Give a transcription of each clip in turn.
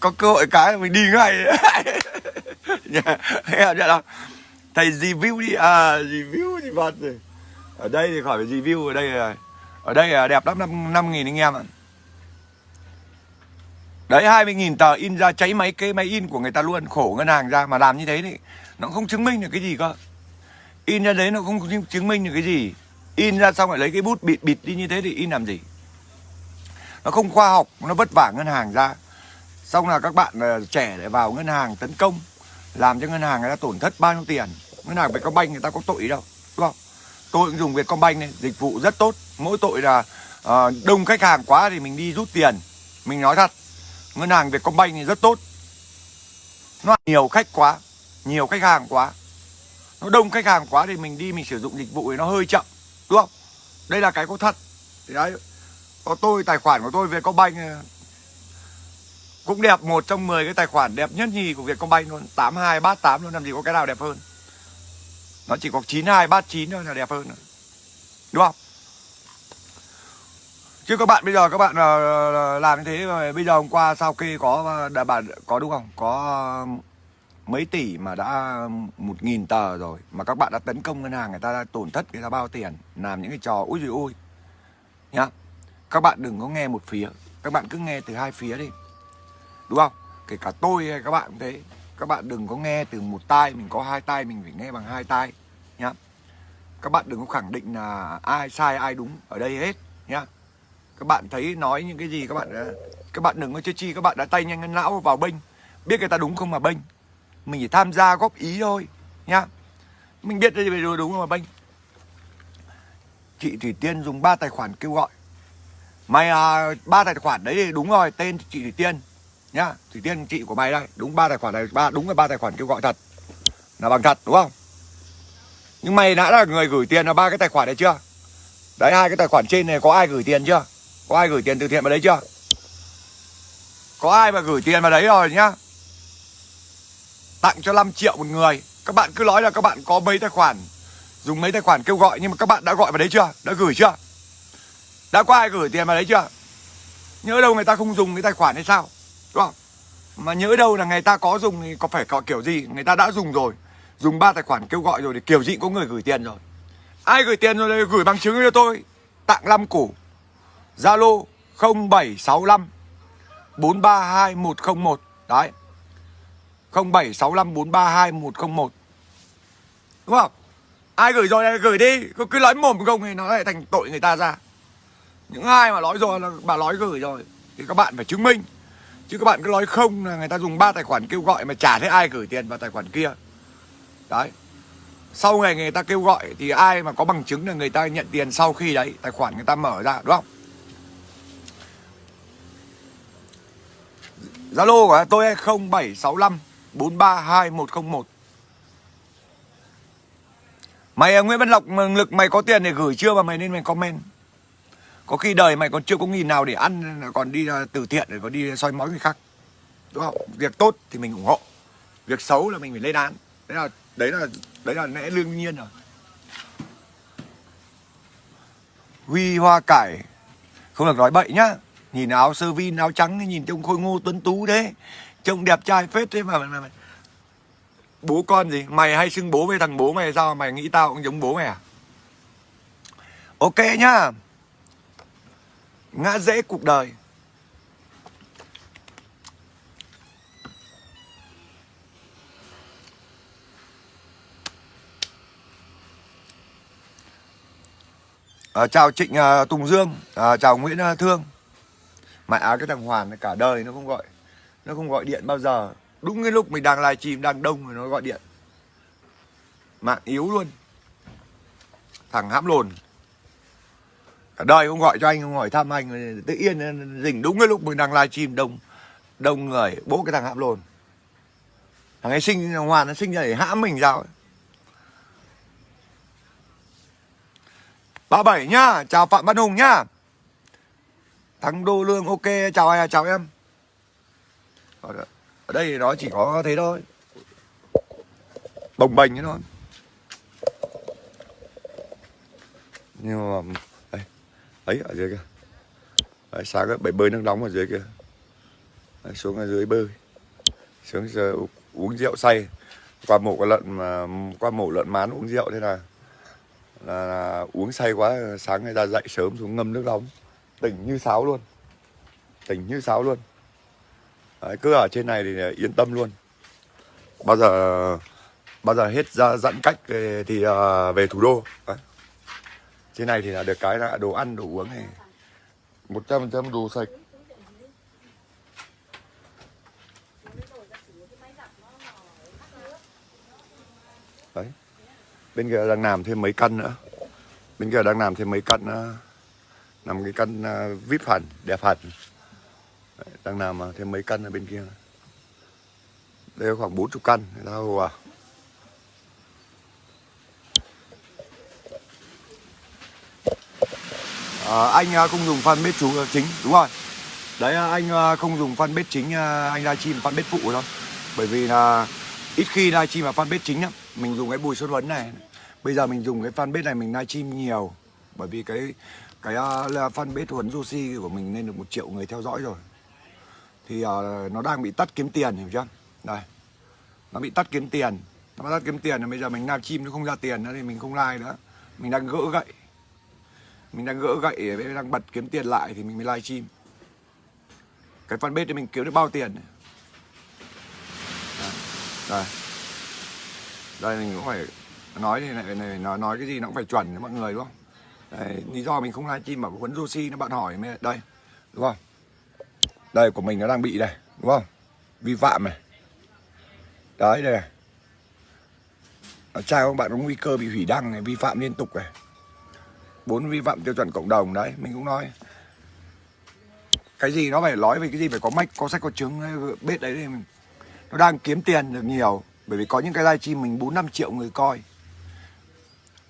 có cơ hội cái mình đi ngay nghe chưa đâu thầy review đi. À review thì vật rồi. Ở đây thì khỏi phải review ở đây là ở đây là đẹp lắm, năm năm nghìn anh em ạ. Đấy 20 nghìn tờ in ra cháy máy, cái máy in của người ta luôn, khổ ngân hàng ra mà làm như thế thì nó không chứng minh được cái gì cơ. In ra đấy nó không chứng minh được cái gì. In ra xong lại lấy cái bút bịt bịt đi như thế thì in làm gì? Nó không khoa học, nó vất vả ngân hàng ra xong là các bạn uh, trẻ để vào ngân hàng tấn công làm cho ngân hàng người ta tổn thất bao nhiêu tiền. Ngân hàng Vietcombank người ta có tội đâu đúng không? Tôi cũng dùng Vietcombank này dịch vụ rất tốt. Mỗi tội là uh, đông khách hàng quá thì mình đi rút tiền. Mình nói thật ngân hàng Vietcombank thì rất tốt. Nó nhiều khách quá nhiều khách hàng quá. Nó đông khách hàng quá thì mình đi mình sử dụng dịch vụ thì nó hơi chậm đúng không? Đây là cái có thật. Thì đấy có tôi tài khoản của tôi Vietcombank ờ, cũng đẹp, một trong 10 cái tài khoản đẹp nhất nhì của Vietcombank luôn. 82 38 luôn, làm gì có cái nào đẹp hơn. Nó chỉ có 92 39 thôi là đẹp hơn đúng không? Chứ các bạn bây giờ, các bạn ờ, ờ, làm như thế mà bây giờ hôm qua sau khi có đã bạn, có đúng không? Có mấy tỷ mà đã một nghìn tờ rồi mà các bạn đã tấn công ngân hàng, người ta đã tổn thất, người ta bao tiền, làm những cái trò ui dồi ôi. Nhá. Các bạn đừng có nghe một phía. Các bạn cứ nghe từ hai phía đi đúng không? Kể cả tôi hay các bạn cũng thế. Các bạn đừng có nghe từ một tai mình có hai tai mình phải nghe bằng hai tai nhá. Các bạn đừng có khẳng định là ai sai ai đúng ở đây hết nhá. Các bạn thấy nói những cái gì các bạn các bạn đừng có chơi chi các bạn đã tay nhanh ngân não vào bênh. Biết người ta đúng không mà bênh. Mình chỉ tham gia góp ý thôi nhá. Mình biết đây là đúng không mà bênh. Chị thủy tiên dùng ba tài khoản kêu gọi. Mày à, ba tài khoản đấy đúng rồi tên chị thủy tiên nhá, thủy tiên, chị của mày đây. Đúng ba tài khoản này, ba, đúng là ba tài khoản kêu gọi thật. Là bằng thật, đúng không? Nhưng mày đã là người gửi tiền là ba cái tài khoản này chưa? Đấy, hai cái tài khoản trên này có ai gửi tiền chưa? Có ai gửi tiền từ thiện vào đấy chưa? Có ai mà gửi tiền vào đấy rồi nhá. Tặng cho 5 triệu một người. Các bạn cứ nói là các bạn có mấy tài khoản, dùng mấy tài khoản kêu gọi, nhưng mà các bạn đã gọi vào đấy chưa? Đã gửi chưa? Đã có ai gửi tiền vào đấy chưa? Nhớ đâu người ta không dùng cái tài khoản hay sao? Đúng không? Mà nhớ đâu là người ta có dùng thì có phải có kiểu gì? Người ta đã dùng rồi. Dùng ba tài khoản kêu gọi rồi thì kiểu gì có người gửi tiền rồi. Ai gửi tiền rồi đây gửi bằng chứng cho tôi. Tặng 5 củ. Zalo 0765 432101 đấy. 0765 432101 đúng không? Ai gửi rồi này gửi đi. Cứ, cứ nói mồm không thì nó lại thành tội người ta ra. Những ai mà nói rồi là bà nói gửi rồi thì các bạn phải chứng minh chứ các bạn cứ nói không là người ta dùng ba tài khoản kêu gọi mà chả thấy ai gửi tiền vào tài khoản kia. Đấy. Sau ngày người ta kêu gọi thì ai mà có bằng chứng là người ta nhận tiền sau khi đấy, tài khoản người ta mở ra, đúng không? Zalo của tôi 0765 432101 Mày à, Nguyễn Văn Lộc lực mày có tiền để gửi chưa mà mày nên mày comment. Có khi đời mày còn chưa có nghìn nào để ăn Còn đi à, từ thiện để còn đi soi mói người khác. Đúng không? Việc tốt thì mình ủng hộ Việc xấu là mình phải lên án. Đấy là đấy là đấy là lẽ đương nhiên rồi. Huy hoa cải Không được nói bậy nhá. Nhìn áo sơ vin áo trắng Nhìn trông khôi ngô tuấn tú thế. Trông đẹp trai phết thế mà, mà, mà Bố con gì? Mày hay xưng bố với thằng bố mày sao Mày nghĩ tao cũng giống bố mày à? Ok nhá. Ngã dễ cuộc đời. À, chào Trịnh à, Tùng Dương. À, chào Nguyễn à, Thương. Mẹ à, cái thằng Hoàn cả đời nó không gọi nó không gọi điện bao giờ. Đúng cái lúc mình đang livestream đang đông rồi nó gọi điện. Mạng yếu luôn. Thằng hãm lồn cả đời không gọi cho anh không hỏi thăm anh, tự yên rình đúng cái lúc mình đang livestream, đông đông người, bố cái thằng hãm lồn. Thằng ấy sinh Hoàn nó sinh ra để hãm mình sao ấy. 37 nhá, Chào Phạm Văn Hùng nhá. Thắng Đô Lương, ok, Chào ai à, chào em. Ở đây nó chỉ có thế thôi. Bồng bềnh thế thôi. Nhưng mà Ấy ở dưới kia đấy, Sáng ấy bể bơi nước nóng ở dưới kia Đấy, xuống ở dưới bơi. Xuống giờ uống rượu say. Qua mổ con lợn mà qua mổ lợn mán uống rượu thế là, là, là uống say quá sáng người ta dậy sớm xuống ngâm nước nóng. Tỉnh như sáo luôn. Tỉnh như sáo luôn. Đấy, cứ ở trên này thì yên tâm luôn. Bao giờ bao giờ hết ra giãn cách thì uh, về thủ đô. Đấy trên này thì là được cái là đồ ăn đồ uống này. Một trăm trăm đồ sạch. Đấy. Bên kia đang làm thêm mấy căn nữa. Bên kia đang làm thêm mấy căn nữa làm cái căn uh, vip hẳn đẹp hẳn. Đấy, đang làm uh, thêm mấy căn ở bên kia. Đây khoảng 40 căn. Người ta à Ờ, à, anh không dùng fanpage chú ờ, chính đúng rồi. Đấy à, anh à, không dùng fanpage chính à, anh livestream fanpage phụ thôi. Bởi vì là ít khi livestream vào fanpage chính lắm mình dùng cái bùi xuân huấn này. Bây giờ mình dùng cái fanpage này mình livestream nhiều. Bởi vì cái cái uh, fanpage huấn Joshi của mình lên được một triệu người theo dõi rồi. Thì uh, nó đang bị tắt kiếm tiền hiểu chưa? Đây. Nó bị tắt kiếm tiền. Nó tắt kiếm tiền rồi bây giờ mình livestream nó không ra tiền nữa thì mình không like nữa. Mình đang gỡ gậy mình đang gỡ gậy đang bật kiếm tiền lại thì mình mới live stream. cái fanpage thì mình kiếm được bao tiền này. đây. Đây. Mình cũng phải nói này, này, này nói nói cái gì nó cũng phải chuẩn với mọi người đúng không? Lý do mình không live stream mà huấn Joshi nó bạn hỏi mới đây đúng không? Đây của mình nó đang bị đây đúng không? Vi phạm này. Đấy đây này. Trai các bạn có nguy cơ bị hủy đăng này vi phạm liên tục này bốn vi phạm tiêu chuẩn cộng đồng đấy mình cũng nói. Cái gì nó phải nói về cái gì phải có mách có sách có chứng biết đấy thì mình, nó đang kiếm tiền được nhiều bởi vì có những cái livestream mình bốn năm triệu người coi.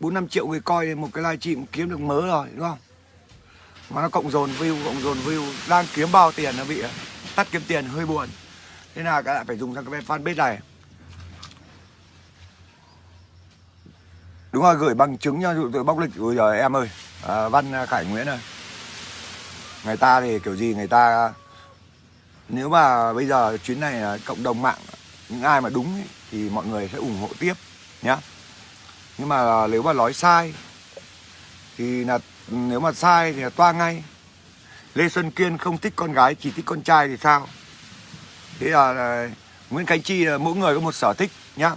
bốn năm triệu người coi thì một cái livestream kiếm được mớ rồi đúng không? Mà nó cộng dồn view cộng dồn view đang kiếm bao tiền nó bị tắt kiếm tiền hơi buồn. Thế nào các bạn phải dùng sang cái fanpage này. Đúng rồi gửi bằng chứng nha dụ tôi bóc lịch. Ôi giờ em ơi. À, văn à, khải nguyễn ơi. Người ta thì kiểu gì người ta nếu mà bây giờ chuyến này là cộng đồng mạng những ai mà đúng ấy, thì mọi người sẽ ủng hộ tiếp nhá. Nhưng mà nếu mà nói sai thì là nếu mà sai thì là toa ngay. Lê xuân kiên không thích con gái chỉ thích con trai thì sao? Thế là, là nguyễn khánh chi là mỗi người có một sở thích nhá.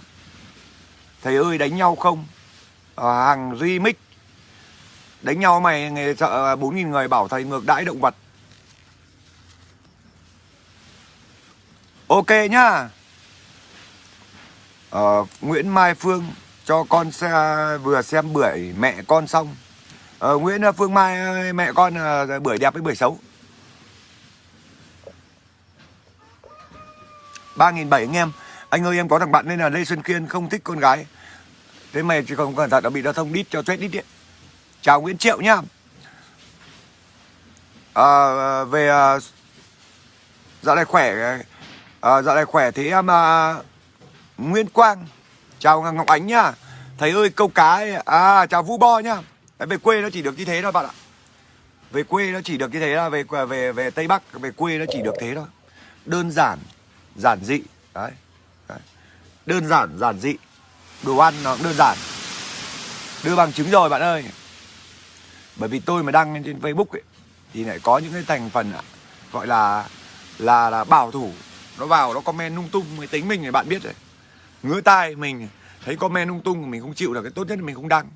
Thầy ơi đánh nhau không? À, hàng remix. Đánh nhau mày nghề sợ bốn nghìn người bảo thầy ngược đãi động vật. Ok nhá. Ờ, Nguyễn Mai Phương cho con xe vừa xem bưởi mẹ con xong. Ờ, Nguyễn ờ, Phương Mai ờ, mẹ con bưởi đẹp với bưởi xấu. ba nghìn bảy anh em. Anh ơi em có thằng bạn nên là Lê Xuân Kiên không thích con gái thế mày chỉ không cẩn thận đã bị giao thông đít cho chết đít điện chào Nguyễn Triệu nhá. À, về à, dạo này khỏe à, dạo này khỏe thế em à, Nguyễn Quang. Chào Ngọc Ánh nhá. Thầy ơi câu cá ấy, à chào Vũ Bo nhá. Về quê nó chỉ được như thế thôi bạn ạ. Về quê nó chỉ được như thế là về về về Tây Bắc về quê nó chỉ được thế thôi. Đơn giản giản dị đấy, đấy. đơn giản giản dị đồ ăn nó cũng đơn giản. Đưa bằng chứng rồi bạn ơi. Bởi vì tôi mà đăng lên trên Facebook ấy, thì lại có những cái thành phần à, gọi là là là bảo thủ. Nó vào nó comment lung tung mới tính mình thì bạn biết rồi ngứa tai mình thấy comment lung tung mình không chịu được cái tốt nhất là mình không đăng.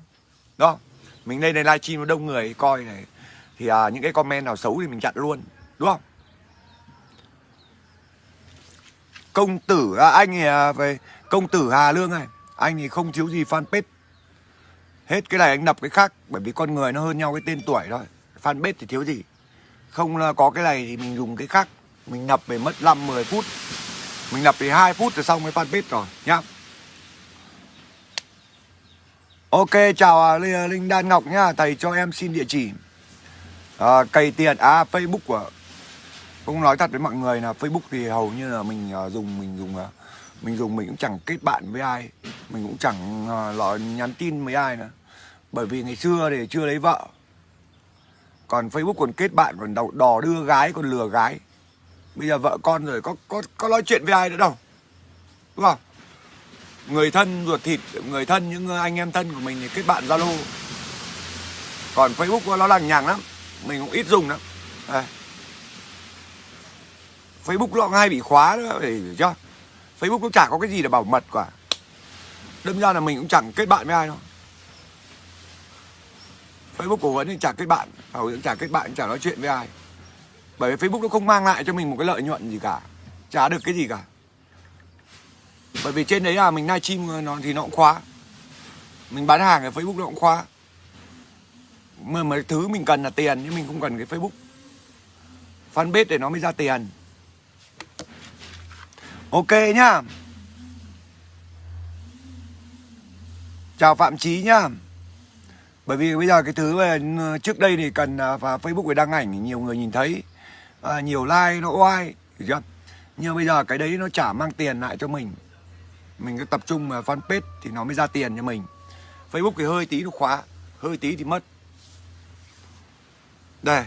Đó. Mình lên đây livestream nó đông người coi này. Thì à, những cái comment nào xấu thì mình chặn luôn đúng không? Công tử à, anh à, về công tử Hà Lương này anh thì không thiếu gì fanpage. Hết cái này anh đập cái khác bởi vì con người nó hơn nhau cái tên tuổi thôi. Fanpage thì thiếu gì? Không là có cái này thì mình dùng cái khác. Mình đập về mất 5 10 phút. Mình đập thì 2 phút rồi xong cái fanpage rồi nhá. Ok chào à, à, Linh Đan Ngọc nhá. Thầy cho em xin địa chỉ. À, Cày tiền À Facebook của Cũng nói thật với mọi người là Facebook thì hầu như là mình à, dùng Mình dùng mình dùng mình cũng chẳng kết bạn với ai. Mình cũng chẳng ờ, lọ nhắn tin với ai nữa. Bởi vì ngày xưa thì chưa lấy vợ. Còn Facebook còn kết bạn, Còn đò đưa gái, còn lừa gái. Bây giờ vợ con rồi, có có có nói chuyện với ai nữa đâu. Đúng không? Người thân ruột thịt, người thân, những anh em thân của mình thì kết bạn zalo. Còn facebook nó lằng nhằng lắm. Mình cũng ít dùng lắm. Đây. facebook nó cũng hay bị khóa nữa để chưa? Facebook cũng chả có cái gì để bảo mật cả. Đâm ra là mình cũng chẳng kết bạn với ai đâu. Facebook của Huấn thì chả kết bạn Hầu cũng chả kết bạn, chả nói chuyện với ai. Bởi vì Facebook nó không mang lại cho mình một cái lợi nhuận gì cả Chả được cái gì cả. Bởi vì trên đấy là mình livestream nó thì nó cũng khóa. Mình bán hàng ở Facebook nó cũng khóa. Mà mà thứ mình cần là tiền Nhưng mình không cần cái Facebook. Fanpage để nó mới ra tiền. Ok nhá. Chào Phạm Chí nhá. Bởi vì bây giờ cái thứ về trước đây thì cần vào và Facebook để đăng ảnh thì nhiều người nhìn thấy. À, nhiều like nó oai chưa? Nhưng bây giờ cái đấy nó chả mang tiền lại cho mình. Mình cứ tập trung vào fanpage thì nó mới ra tiền cho mình. Facebook thì hơi tí nó khóa hơi tí thì mất. Đây.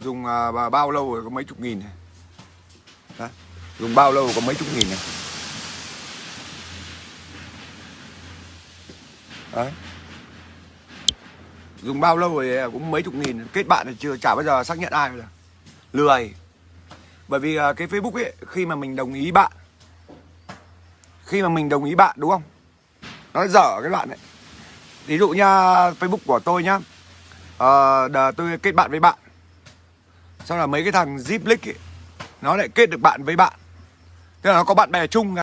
Dùng à, bao lâu rồi? Có mấy chục nghìn này. Đó. dùng bao lâu có mấy chục nghìn này Đấy. Dùng bao lâu rồi cũng mấy chục nghìn. Kết bạn thì chưa chả bao giờ xác nhận ai rồi Lười. Bởi vì à, cái Facebook ấy Khi mà mình đồng ý bạn Khi mà mình đồng ý bạn đúng không? Nó dở cái bạn ấy. Ví dụ nha Facebook của tôi nhá. À, Tôi kết bạn với bạn. Xong là mấy cái thằng Zip ấy nó lại kết được bạn với bạn. Tức là nó có bạn bè chung